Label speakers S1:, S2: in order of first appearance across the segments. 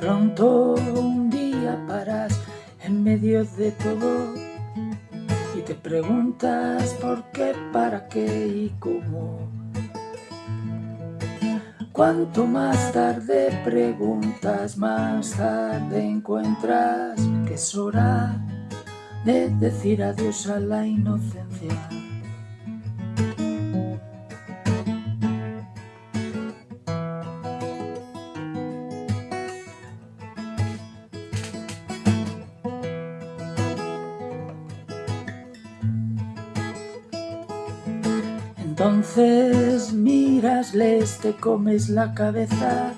S1: pronto un día paras en medio de todo y te preguntas por qué, para qué y cómo. Cuanto más tarde preguntas, más tarde encuentras que es hora de decir adiós a la inocencia. Entonces mirasles, te comes la cabeza,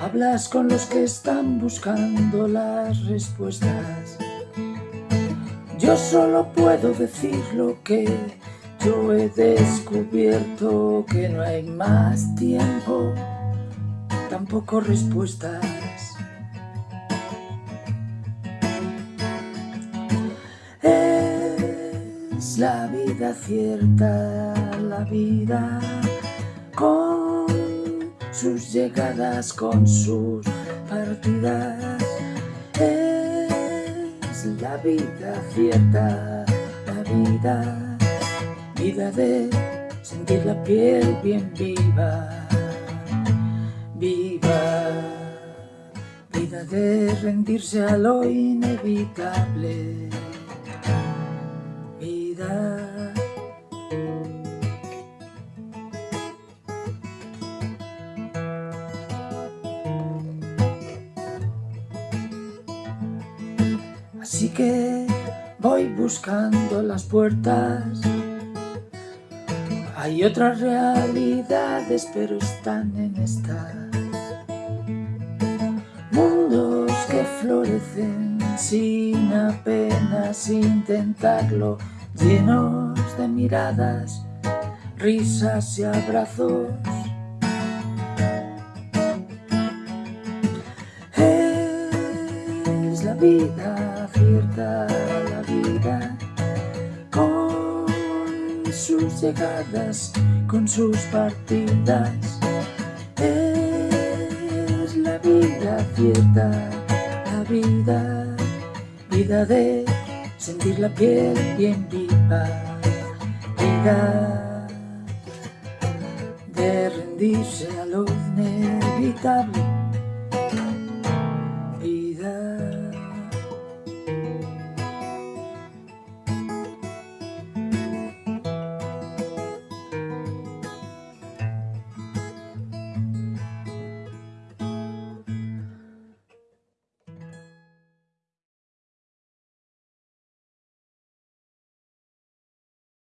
S1: hablas con los que están buscando las respuestas. Yo solo puedo decir lo que yo he descubierto, que no hay más tiempo, tampoco respuestas. Es la vida cierta, la vida con sus llegadas, con sus partidas. La vida cierta, la vida, vida de sentir la piel bien viva, viva, vida de rendirse a lo inevitable, Así que voy buscando las puertas. Hay otras realidades, pero están en esta. Mundos que florecen sin apenas intentarlo, llenos de miradas, risas y abrazos. Es la vida la vida con sus llegadas, con sus partidas. Es la vida cierta, la vida, vida de sentir la piel bien viva, llegar de rendirse a lo inevitable, vida.